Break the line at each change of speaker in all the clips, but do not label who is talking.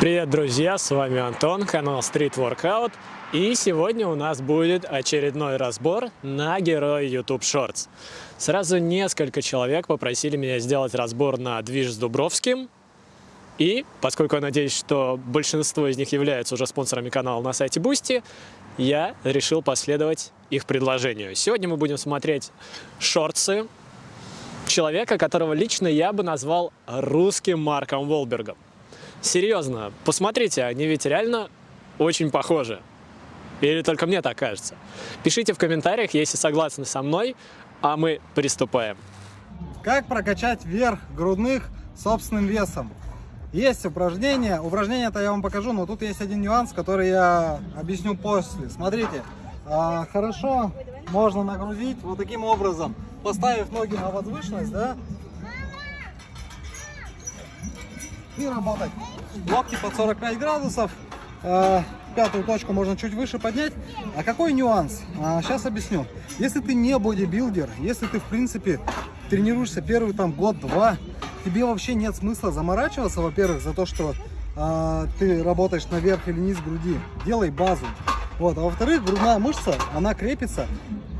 Привет, друзья! С вами Антон, канал Street Workout. И сегодня у нас будет очередной разбор на героя YouTube Shorts. Сразу несколько человек попросили меня сделать разбор на движ с Дубровским. И, поскольку я надеюсь, что большинство из них являются уже спонсорами канала на сайте Boosty, я решил последовать их предложению. Сегодня мы будем смотреть шорты человека, которого лично я бы назвал русским Марком Волбергом. Серьезно, посмотрите, они ведь реально очень похожи. Или только мне так кажется? Пишите в комментариях, если согласны со мной, а мы приступаем.
Как прокачать верх грудных собственным весом? Есть упражнение, упражнение-то я вам покажу, но тут есть один нюанс, который я объясню после. Смотрите, а, хорошо можно нагрузить вот таким образом, поставив ноги на возвышенность, да, и работать. Локти под 45 градусов. Э, пятую точку можно чуть выше поднять. А какой нюанс? А, сейчас объясню. Если ты не бодибилдер, если ты в принципе тренируешься первый там год-два, тебе вообще нет смысла заморачиваться, во-первых, за то, что э, ты работаешь наверх или низ груди. Делай базу. Вот. А во-вторых, грудная мышца, она крепится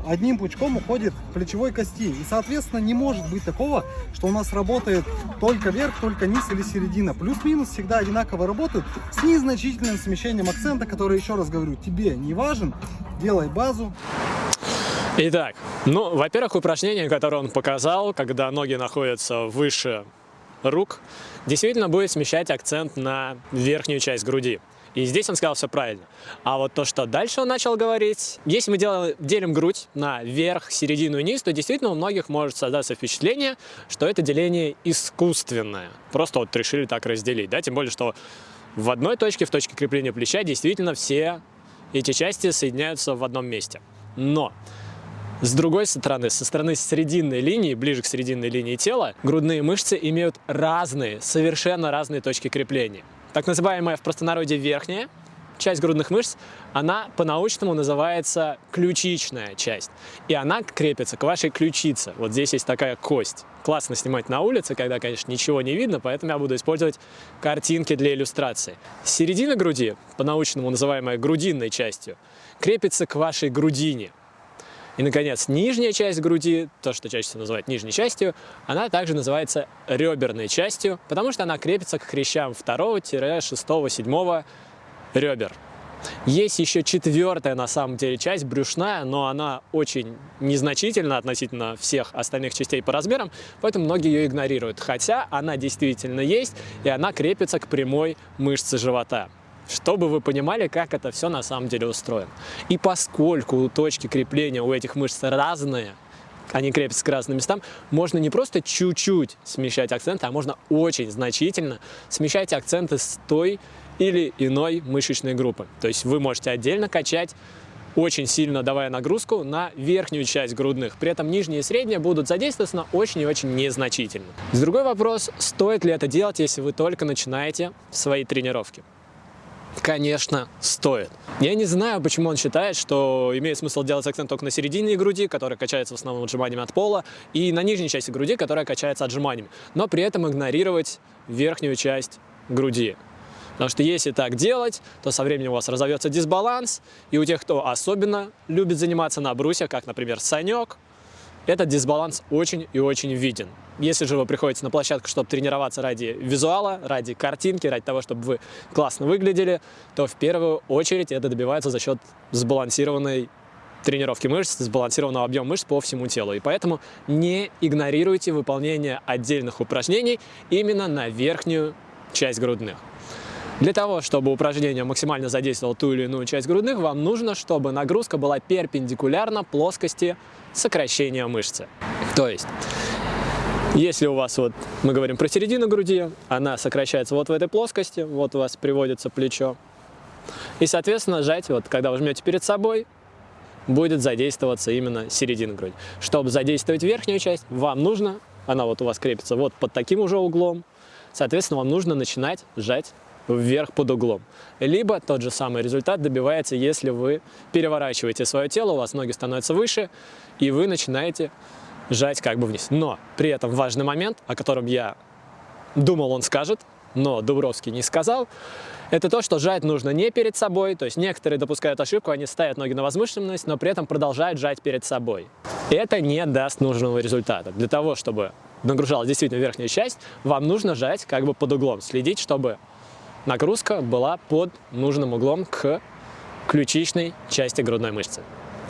одним пучком уходит плечевой кости. И, соответственно, не может быть такого, что у нас работает только верх, только низ или середина. Плюс-минус всегда одинаково работают с незначительным смещением акцента, который, еще раз говорю, тебе не важен. Делай базу.
Итак, ну, во-первых, упражнение, которое он показал, когда ноги находятся выше рук, действительно будет смещать акцент на верхнюю часть груди. И здесь он сказал все правильно. А вот то, что дальше он начал говорить, если мы делаем, делим грудь на верх, середину и низ, то действительно у многих может создаться впечатление, что это деление искусственное. Просто вот решили так разделить, да, тем более, что в одной точке, в точке крепления плеча, действительно все эти части соединяются в одном месте. Но с другой стороны, со стороны срединной линии, ближе к срединной линии тела, грудные мышцы имеют разные, совершенно разные точки крепления. Так называемая в простонародье верхняя часть грудных мышц, она по-научному называется ключичная часть. И она крепится к вашей ключице. Вот здесь есть такая кость. Классно снимать на улице, когда, конечно, ничего не видно, поэтому я буду использовать картинки для иллюстрации. Середина груди, по-научному называемая грудинной частью, крепится к вашей грудине. И, наконец, нижняя часть груди, то, что чаще всего называют нижней частью, она также называется реберной частью, потому что она крепится к хрящам 2, 6, 7 ребер. Есть еще четвертая, на самом деле, часть, брюшная, но она очень незначительна относительно всех остальных частей по размерам, поэтому многие ее игнорируют. Хотя она действительно есть, и она крепится к прямой мышце живота чтобы вы понимали, как это все на самом деле устроено. И поскольку точки крепления у этих мышц разные, они крепятся к разным местам, можно не просто чуть-чуть смещать акценты, а можно очень значительно смещать акценты с той или иной мышечной группы. То есть вы можете отдельно качать, очень сильно давая нагрузку на верхнюю часть грудных. При этом нижние и средние будут задействоваться очень и очень незначительно. Другой вопрос, стоит ли это делать, если вы только начинаете свои тренировки. Конечно, стоит. Я не знаю, почему он считает, что имеет смысл делать акцент только на середине груди, которая качается в основном отжиманиями от пола, и на нижней части груди, которая качается отжиманиями, но при этом игнорировать верхнюю часть груди. Потому что если так делать, то со временем у вас разовьется дисбаланс, и у тех, кто особенно любит заниматься на брусьях, как, например, Санек, этот дисбаланс очень и очень виден. Если же вы приходите на площадку, чтобы тренироваться ради визуала, ради картинки, ради того, чтобы вы классно выглядели, то в первую очередь это добивается за счет сбалансированной тренировки мышц, сбалансированного объема мышц по всему телу. И поэтому не игнорируйте выполнение отдельных упражнений именно на верхнюю часть грудных. Для того, чтобы упражнение максимально задействовало ту или иную часть грудных, вам нужно, чтобы нагрузка была перпендикулярна плоскости сокращения мышцы. То есть если у вас, вот мы говорим про середину груди, она сокращается вот в этой плоскости, вот у вас приводится плечо. И, соответственно, сжать, вот когда вы жмете перед собой, будет задействоваться именно середина груди. Чтобы задействовать верхнюю часть, вам нужно, она вот у вас крепится вот под таким уже углом, соответственно, вам нужно начинать сжать вверх под углом. Либо тот же самый результат добивается, если вы переворачиваете свое тело, у вас ноги становятся выше, и вы начинаете сжать как бы вниз. Но при этом важный момент, о котором я думал, он скажет, но Дубровский не сказал, это то, что жать нужно не перед собой, то есть некоторые допускают ошибку, они ставят ноги на возвышенность, но при этом продолжают жать перед собой. Это не даст нужного результата. Для того, чтобы нагружалась действительно верхняя часть, вам нужно жать как бы под углом, следить, чтобы нагрузка была под нужным углом к ключичной части грудной мышцы.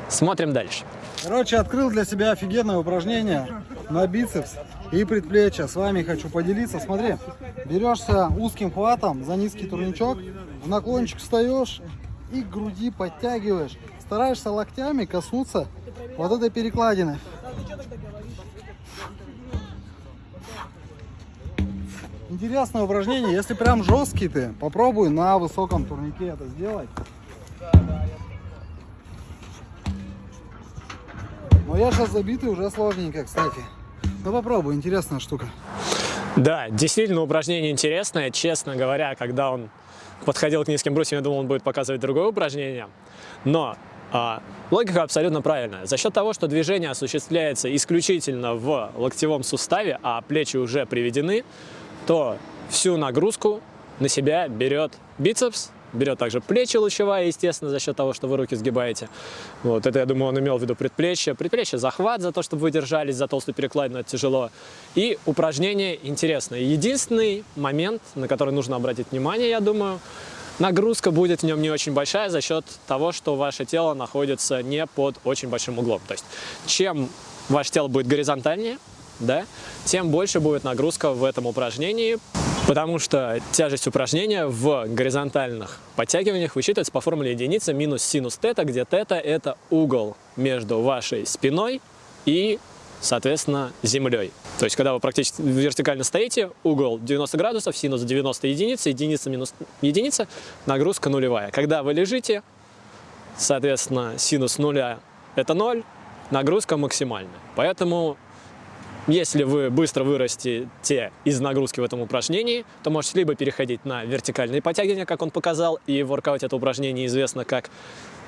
Смотрим дальше.
Короче, открыл для себя офигенное упражнение на бицепс и предплечья. С вами хочу поделиться. Смотри, берешься узким хватом за низкий турничок, в наклончик встаешь и груди подтягиваешь. Стараешься локтями коснуться вот этой перекладины. Интересное упражнение. Если прям жесткий ты, попробуй на высоком турнике это сделать. Я сейчас забитый уже сложненько, кстати. Ну попробуй, интересная штука.
Да, действительно упражнение интересное. Честно говоря, когда он подходил к низким брусьям, я думал, он будет показывать другое упражнение. Но а, логика абсолютно правильная. За счет того, что движение осуществляется исключительно в локтевом суставе, а плечи уже приведены, то всю нагрузку на себя берет бицепс, берет также плечи лучевая, естественно, за счет того, что вы руки сгибаете. Вот это, я думаю, он имел в виду предплечье. Предплечье захват за то, чтобы вы держались за толстую перекладину, это тяжело. И упражнение интересное. Единственный момент, на который нужно обратить внимание, я думаю, нагрузка будет в нем не очень большая за счет того, что ваше тело находится не под очень большим углом. То есть чем ваше тело будет горизонтальнее, да, тем больше будет нагрузка в этом упражнении, потому что тяжесть упражнения в горизонтальных подтягиваниях высчитывается по формуле единицы минус синус тета, где тета – это угол между вашей спиной и, соответственно, землей. То есть, когда вы практически вертикально стоите, угол 90 градусов, синус 90 единиц, единица минус единица, нагрузка нулевая. Когда вы лежите, соответственно, синус нуля – это ноль, нагрузка максимальная. Поэтому если вы быстро вырастете из нагрузки в этом упражнении, то можете либо переходить на вертикальные подтягивания, как он показал, и в воркауте это упражнение известно как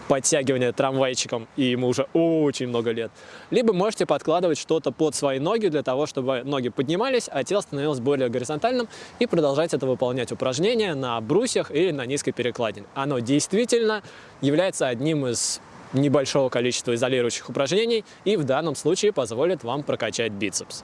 подтягивание трамвайчиком, и ему уже очень много лет. Либо можете подкладывать что-то под свои ноги для того, чтобы ноги поднимались, а тело становилось более горизонтальным, и продолжать это выполнять упражнения на брусьях или на низкой перекладине. Оно действительно является одним из небольшого количества изолирующих упражнений и в данном случае позволит вам прокачать бицепс.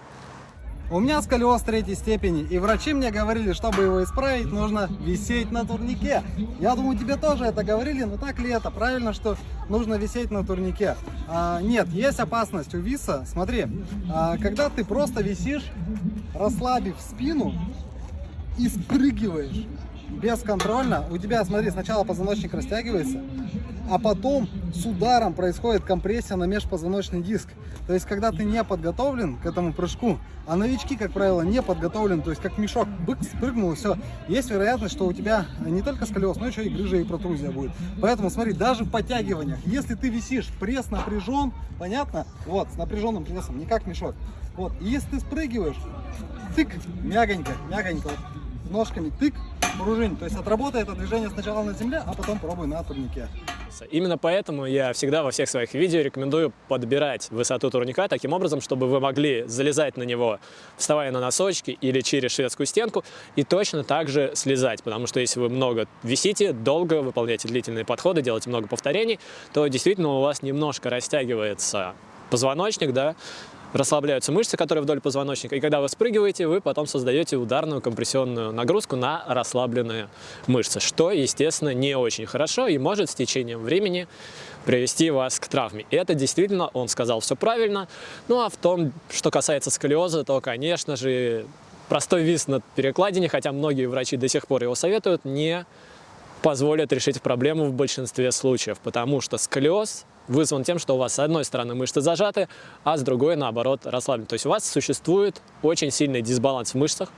У меня сколиоз третьей степени, и врачи мне говорили, чтобы его исправить, нужно висеть на турнике. Я думаю, тебе тоже это говорили, но так ли это? Правильно, что нужно висеть на турнике? А, нет, есть опасность у виса. Смотри, а, когда ты просто висишь, расслабив спину и спрыгиваешь бесконтрольно, у тебя, смотри, сначала позвоночник растягивается, а потом с ударом происходит компрессия на межпозвоночный диск. То есть, когда ты не подготовлен к этому прыжку, а новички, как правило, не подготовлены, то есть, как мешок, бык, спрыгнул все, есть вероятность, что у тебя не только сколиоз, но еще и грыжа и протрузия будет. Поэтому, смотри, даже в подтягиваниях, если ты висишь, пресс напряжен, понятно? Вот, с напряженным прессом, не как мешок. Вот, и если ты спрыгиваешь, тык, мягонько, мягонько, вот, ножками тык, пружинь. То есть отработай это движение сначала на земле, а потом пробуй на турнике.
Именно поэтому я всегда во всех своих видео рекомендую подбирать высоту турника таким образом, чтобы вы могли залезать на него, вставая на носочки или через шведскую стенку, и точно так же слезать, потому что если вы много висите, долго выполняете длительные подходы, делаете много повторений, то действительно у вас немножко растягивается позвоночник, да, расслабляются мышцы, которые вдоль позвоночника, и когда вы спрыгиваете, вы потом создаете ударную компрессионную нагрузку на расслабленные мышцы, что, естественно, не очень хорошо и может с течением времени привести вас к травме. И это действительно, он сказал все правильно. Ну а в том, что касается сколиоза, то, конечно же, простой вис на перекладине, хотя многие врачи до сих пор его советуют, не позволит решить проблему в большинстве случаев, потому что сколиоз вызван тем, что у вас с одной стороны мышцы зажаты, а с другой, наоборот, расслаблены. То есть у вас существует очень сильный дисбаланс в мышцах,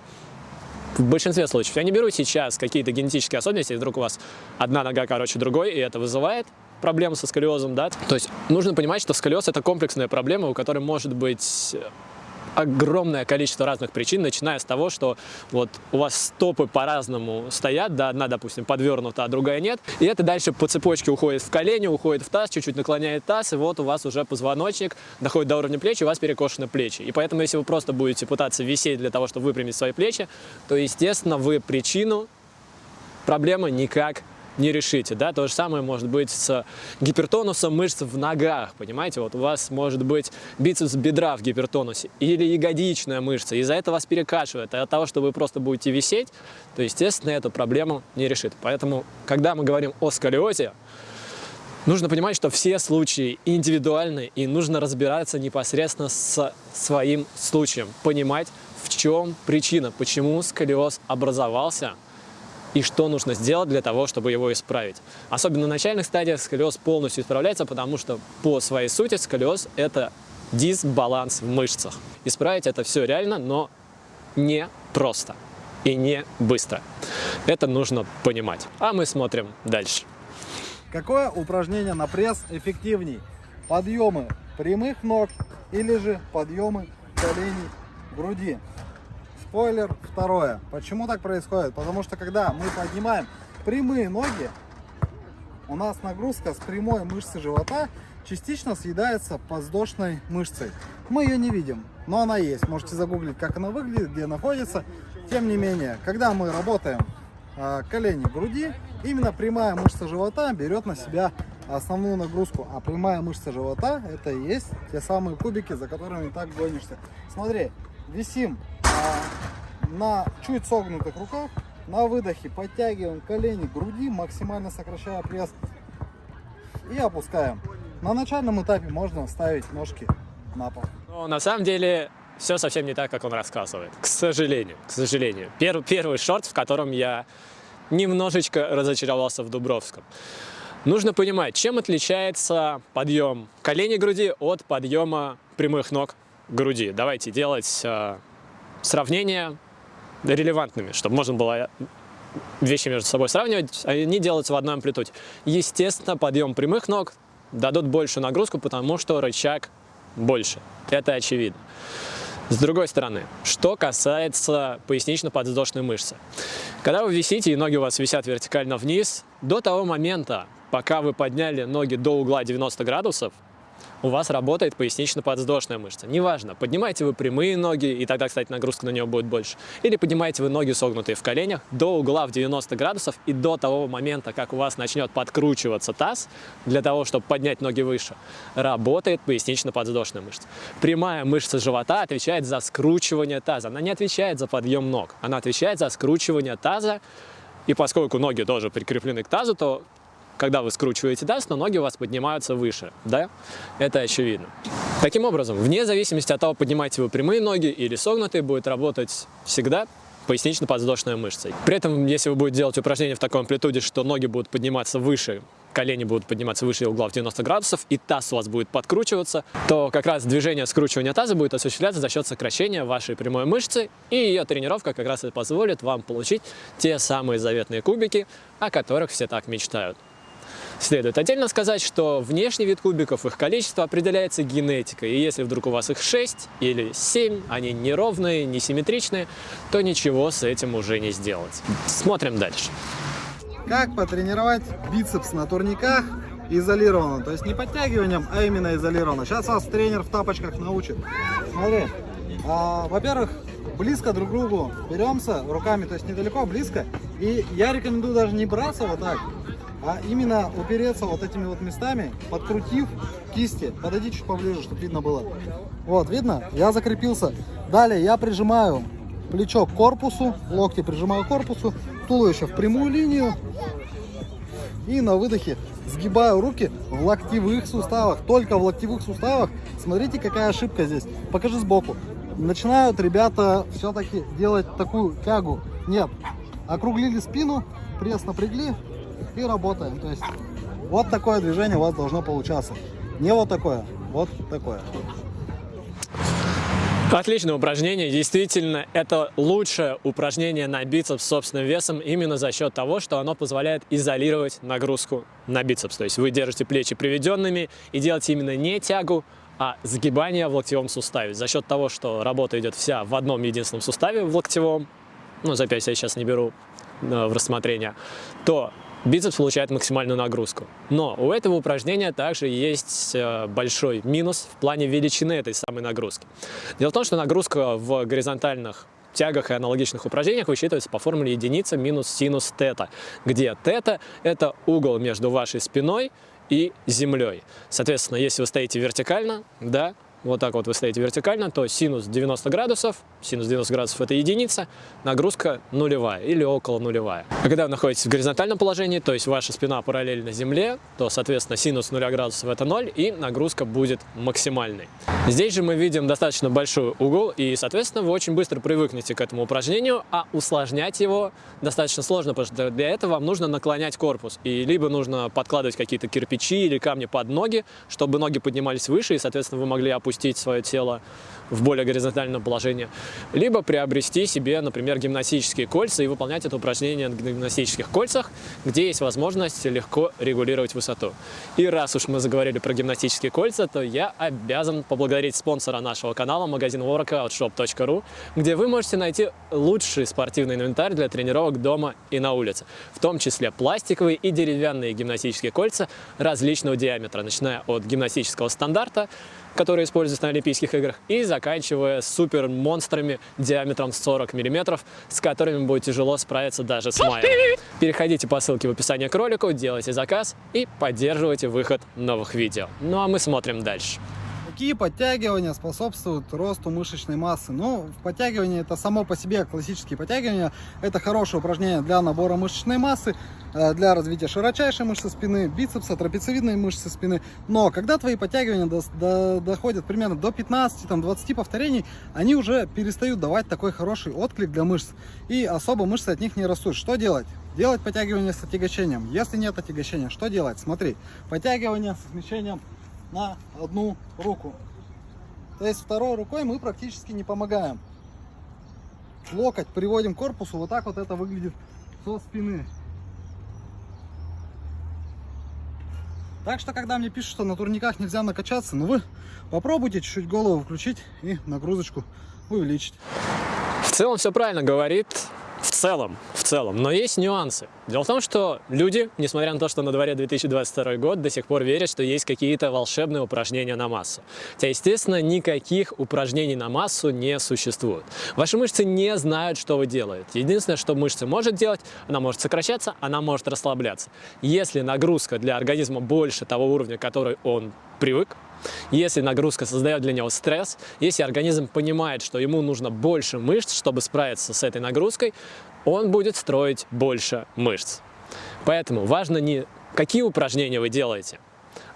в большинстве случаев. Я не беру сейчас какие-то генетические особенности, вдруг у вас одна нога короче другой, и это вызывает проблему со сколиозом, да. То есть нужно понимать, что сколиоз – это комплексная проблема, у которой может быть огромное количество разных причин, начиная с того, что вот у вас стопы по-разному стоят, да, одна, допустим, подвернута, а другая нет, и это дальше по цепочке уходит в колени, уходит в таз, чуть-чуть наклоняет таз, и вот у вас уже позвоночник доходит до уровня плеч, у вас перекошены плечи. И поэтому, если вы просто будете пытаться висеть для того, чтобы выпрямить свои плечи, то, естественно, вы причину проблемы никак не решите. Да? То же самое может быть с гипертонусом мышц в ногах, понимаете? Вот у вас может быть бицепс бедра в гипертонусе или ягодичная мышца, из-за этого вас перекашивает. А от того, что вы просто будете висеть, то, естественно, эту проблему не решит. Поэтому, когда мы говорим о сколиозе, Нужно понимать, что все случаи индивидуальны, и нужно разбираться непосредственно с своим случаем, понимать, в чем причина, почему сколиоз образовался, и что нужно сделать для того, чтобы его исправить. Особенно на начальных стадиях сколиоз полностью исправляется, потому что по своей сути сколиоз – это дисбаланс в мышцах. Исправить это все реально, но не просто и не быстро. Это нужно понимать. А мы смотрим дальше.
Какое упражнение на пресс эффективней? Подъемы прямых ног или же подъемы коленей груди? Спойлер второе. Почему так происходит? Потому что когда мы поднимаем прямые ноги, у нас нагрузка с прямой мышцы живота частично съедается подвздошной мышцей. Мы ее не видим, но она есть. Можете загуглить, как она выглядит, где находится. Тем не менее, когда мы работаем э, колени груди, именно прямая мышца живота берет на себя основную нагрузку. А прямая мышца живота это и есть те самые кубики, за которыми так гонишься. Смотри, висим на чуть согнутых руках. На выдохе подтягиваем колени груди, максимально сокращая пресс. И опускаем. На начальном этапе можно ставить ножки на пол.
Но на самом деле все совсем не так, как он рассказывает. К сожалению, к сожалению. Пер, первый шорт, в котором я немножечко разочаровался в Дубровском. Нужно понимать, чем отличается подъем колени груди от подъема прямых ног груди. Давайте делать э, сравнение релевантными, чтобы можно было вещи между собой сравнивать, они делаются в одной амплитуде. Естественно, подъем прямых ног дадут большую нагрузку, потому что рычаг больше. Это очевидно. С другой стороны, что касается пояснично-подвздошной мышцы. Когда вы висите и ноги у вас висят вертикально вниз, до того момента, пока вы подняли ноги до угла 90 градусов, у вас работает пояснично-подвздошная мышца. Неважно, поднимаете вы прямые ноги, и тогда, кстати, нагрузка на нее будет больше, или поднимаете вы ноги согнутые в коленях до угла в 90 градусов и до того момента, как у вас начнет подкручиваться таз, для того, чтобы поднять ноги выше, работает пояснично-подвздошная мышца. Прямая мышца живота отвечает за скручивание таза. Она не отвечает за подъем ног, она отвечает за скручивание таза, и поскольку ноги тоже прикреплены к тазу, то когда вы скручиваете таз, но ноги у вас поднимаются выше, да? Это очевидно. Таким образом, вне зависимости от того, поднимаете вы прямые ноги или согнутые, будет работать всегда пояснично-подвздошная мышца. При этом, если вы будете делать упражнение в такой амплитуде, что ноги будут подниматься выше, колени будут подниматься выше угла в 90 градусов, и таз у вас будет подкручиваться, то как раз движение скручивания таза будет осуществляться за счет сокращения вашей прямой мышцы, и ее тренировка как раз и позволит вам получить те самые заветные кубики, о которых все так мечтают. Следует отдельно сказать, что внешний вид кубиков, их количество определяется генетикой. И если вдруг у вас их 6 или 7, они неровные, несимметричные, то ничего с этим уже не сделать. Смотрим дальше.
Как потренировать бицепс на турниках изолированно? То есть не подтягиванием, а именно изолированно. Сейчас вас тренер в тапочках научит. Смотри, а, во-первых, близко друг к другу беремся руками, то есть недалеко, близко. И я рекомендую даже не браться вот так, а именно упереться вот этими вот местами, подкрутив кисти. Подойди чуть поближе, чтобы видно было. Вот, видно? Я закрепился. Далее я прижимаю плечо к корпусу, локти прижимаю к корпусу, туловище в прямую линию. И на выдохе сгибаю руки в локтевых суставах. Только в локтевых суставах. Смотрите, какая ошибка здесь. Покажи сбоку. Начинают ребята все-таки делать такую тягу. Нет. Округлили спину, пресс напрягли, и работаем. То есть вот такое движение у вас должно получаться. Не вот такое, вот такое.
Отличное упражнение. Действительно, это лучшее упражнение на бицепс собственным весом именно за счет того, что оно позволяет изолировать нагрузку на бицепс. То есть вы держите плечи приведенными и делаете именно не тягу, а сгибание в локтевом суставе. За счет того, что работа идет вся в одном единственном суставе, в локтевом, ну, запястье я сейчас не беру э, в рассмотрение, то бицепс получает максимальную нагрузку. Но у этого упражнения также есть э, большой минус в плане величины этой самой нагрузки. Дело в том, что нагрузка в горизонтальных тягах и аналогичных упражнениях высчитывается по формуле единица минус синус тета, где тета – это угол между вашей спиной и землей. Соответственно, если вы стоите вертикально, да, вот так вот вы стоите вертикально, то синус 90 градусов, синус 90 градусов это единица, нагрузка нулевая или около нулевая. А когда вы находитесь в горизонтальном положении, то есть ваша спина параллельно земле, то, соответственно, синус 0 градусов это 0 и нагрузка будет максимальной. Здесь же мы видим достаточно большой угол и, соответственно, вы очень быстро привыкнете к этому упражнению, а усложнять его достаточно сложно, потому что для этого вам нужно наклонять корпус. И либо нужно подкладывать какие-то кирпичи или камни под ноги, чтобы ноги поднимались выше и, соответственно, вы могли опустить опустить свое тело в более горизонтальном положении, либо приобрести себе, например, гимнастические кольца и выполнять это упражнение на гимнастических кольцах, где есть возможность легко регулировать высоту. И раз уж мы заговорили про гимнастические кольца, то я обязан поблагодарить спонсора нашего канала, магазин workoutshop.ru, где вы можете найти лучший спортивный инвентарь для тренировок дома и на улице, в том числе пластиковые и деревянные гимнастические кольца различного диаметра, начиная от гимнастического стандарта, которые используются на Олимпийских играх, и заканчивая супер монстрами диаметром 40 мм, с которыми будет тяжело справиться даже с Майей. Переходите по ссылке в описании к ролику, делайте заказ и поддерживайте выход новых видео. Ну а мы смотрим дальше.
Какие подтягивания способствуют росту мышечной массы? Ну, подтягивание это само по себе классические подтягивания. Это хорошее упражнение для набора мышечной массы, э, для развития широчайшей мышцы спины, бицепса, трапециевидной мышцы спины. Но когда твои подтягивания до, до, доходят примерно до 15-20 повторений, они уже перестают давать такой хороший отклик для мышц. И особо мышцы от них не растут. Что делать? Делать подтягивание с отягощением. Если нет отягощения, что делать? Смотри, подтягивание с смещением на одну руку. То есть второй рукой мы практически не помогаем. Локоть приводим к корпусу, вот так вот это выглядит со спины. Так что, когда мне пишут, что на турниках нельзя накачаться, ну вы попробуйте чуть-чуть голову включить и нагрузочку увеличить.
В целом все правильно говорит в целом, в целом, но есть нюансы. Дело в том, что люди, несмотря на то, что на дворе 2022 год, до сих пор верят, что есть какие-то волшебные упражнения на массу. Хотя, естественно, никаких упражнений на массу не существует. Ваши мышцы не знают, что вы делаете. Единственное, что мышца может делать, она может сокращаться, она может расслабляться. Если нагрузка для организма больше того уровня, который он привык, если нагрузка создает для него стресс, если организм понимает, что ему нужно больше мышц, чтобы справиться с этой нагрузкой, он будет строить больше мышц. Поэтому важно не какие упражнения вы делаете,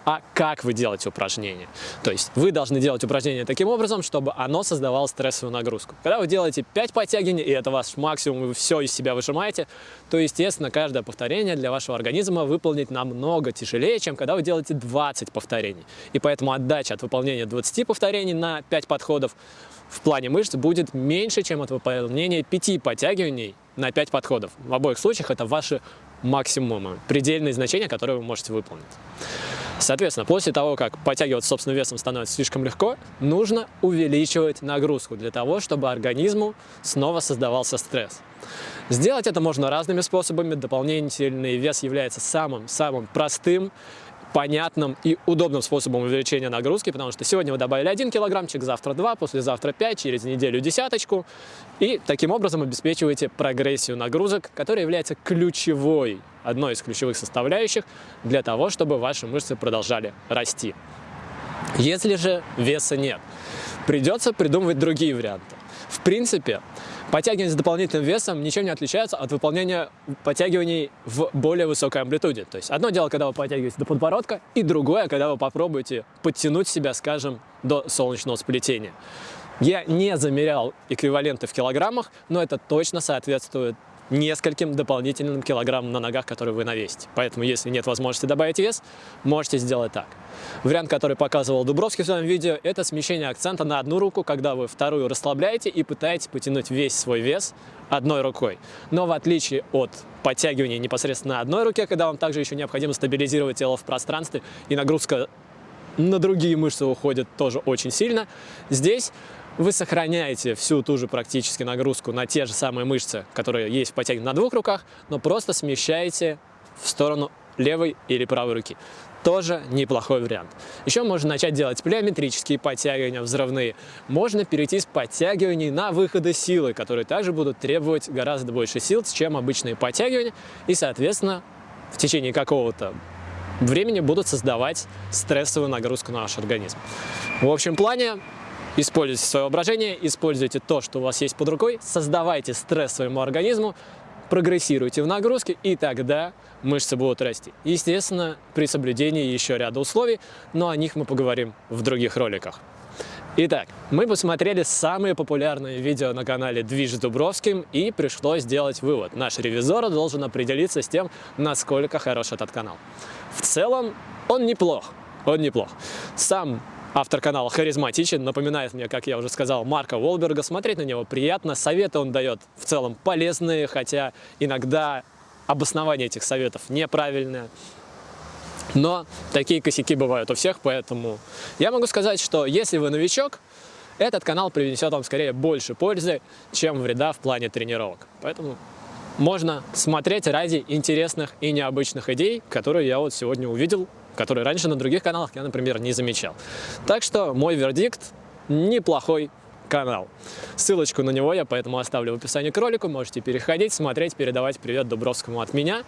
а как вы делаете упражнение. То есть вы должны делать упражнение таким образом, чтобы оно создавало стрессовую нагрузку. Когда вы делаете 5 подтягиваний, и это ваш максимум, вы все из себя выжимаете, то, естественно, каждое повторение для вашего организма выполнить намного тяжелее, чем когда вы делаете 20 повторений. И поэтому отдача от выполнения 20 повторений на 5 подходов в плане мышц будет меньше, чем от выполнения 5 подтягиваний на 5 подходов. В обоих случаях это ваши максимумы, предельные значения, которые вы можете выполнить. Соответственно, после того, как подтягиваться собственным весом становится слишком легко, нужно увеличивать нагрузку для того, чтобы организму снова создавался стресс. Сделать это можно разными способами. Дополнительный вес является самым-самым простым понятным и удобным способом увеличения нагрузки, потому что сегодня вы добавили 1 килограммчик, завтра 2, послезавтра 5, через неделю десяточку. И таким образом обеспечиваете прогрессию нагрузок, которая является ключевой, одной из ключевых составляющих для того, чтобы ваши мышцы продолжали расти. Если же веса нет, придется придумывать другие варианты. В принципе, Подтягивания с дополнительным весом ничем не отличаются от выполнения подтягиваний в более высокой амплитуде. То есть одно дело, когда вы подтягиваете до подбородка, и другое, когда вы попробуете подтянуть себя, скажем, до солнечного сплетения. Я не замерял эквиваленты в килограммах, но это точно соответствует нескольким дополнительным килограммам на ногах, которые вы навесите. Поэтому, если нет возможности добавить вес, можете сделать так. Вариант, который показывал Дубровский в своем видео, это смещение акцента на одну руку, когда вы вторую расслабляете и пытаетесь потянуть весь свой вес одной рукой. Но в отличие от подтягивания непосредственно одной руке, когда вам также еще необходимо стабилизировать тело в пространстве, и нагрузка на другие мышцы уходит тоже очень сильно. Здесь вы сохраняете всю ту же практически нагрузку на те же самые мышцы, которые есть в подтягивании на двух руках, но просто смещаете в сторону левой или правой руки. Тоже неплохой вариант. Еще можно начать делать плеометрические подтягивания взрывные. Можно перейти с подтягиваний на выходы силы, которые также будут требовать гораздо больше сил, чем обычные подтягивания. И, соответственно, в течение какого-то времени будут создавать стрессовую нагрузку на ваш организм. В общем плане, используйте свое воображение, используйте то, что у вас есть под рукой, создавайте стресс своему организму, прогрессируйте в нагрузке, и тогда мышцы будут расти. Естественно, при соблюдении еще ряда условий, но о них мы поговорим в других роликах. Итак, мы посмотрели самые популярные видео на канале Движ Дубровским и пришлось сделать вывод. Наш ревизор должен определиться с тем, насколько хорош этот канал. В целом, он неплох, он неплох. Сам Автор канала харизматичен, напоминает мне, как я уже сказал, Марка Волберга. Смотреть на него приятно, советы он дает в целом полезные, хотя иногда обоснование этих советов неправильное. Но такие косяки бывают у всех, поэтому я могу сказать, что если вы новичок, этот канал принесет вам скорее больше пользы, чем вреда в плане тренировок. Поэтому можно смотреть ради интересных и необычных идей, которые я вот сегодня увидел который раньше на других каналах я, например, не замечал. Так что мой вердикт – неплохой канал. Ссылочку на него я поэтому оставлю в описании к ролику, можете переходить, смотреть, передавать привет Дубровскому от меня.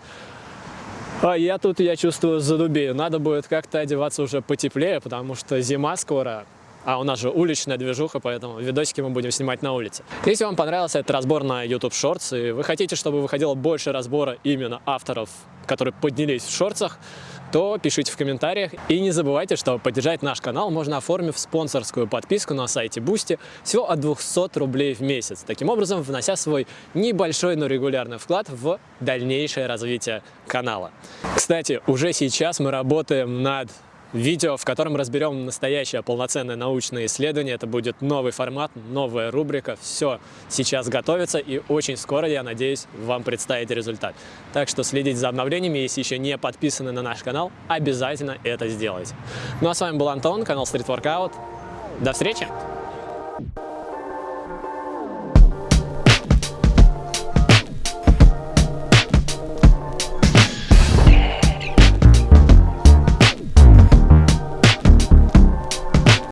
А я тут, я чувствую, задубею. Надо будет как-то одеваться уже потеплее, потому что зима скоро, а у нас же уличная движуха, поэтому видосики мы будем снимать на улице. Если вам понравился этот разбор на YouTube Shorts, и вы хотите, чтобы выходило больше разбора именно авторов, которые поднялись в шорцах, то пишите в комментариях. И не забывайте, что поддержать наш канал можно оформив спонсорскую подписку на сайте Boosty всего от 200 рублей в месяц. Таким образом, внося свой небольшой, но регулярный вклад в дальнейшее развитие канала. Кстати, уже сейчас мы работаем над видео, в котором разберем настоящее полноценное научное исследование. Это будет новый формат, новая рубрика. Все сейчас готовится и очень скоро, я надеюсь, вам представить результат. Так что следите за обновлениями, если еще не подписаны на наш канал, обязательно это сделайте. Ну а с вами был Антон, канал Street Workout. До встречи!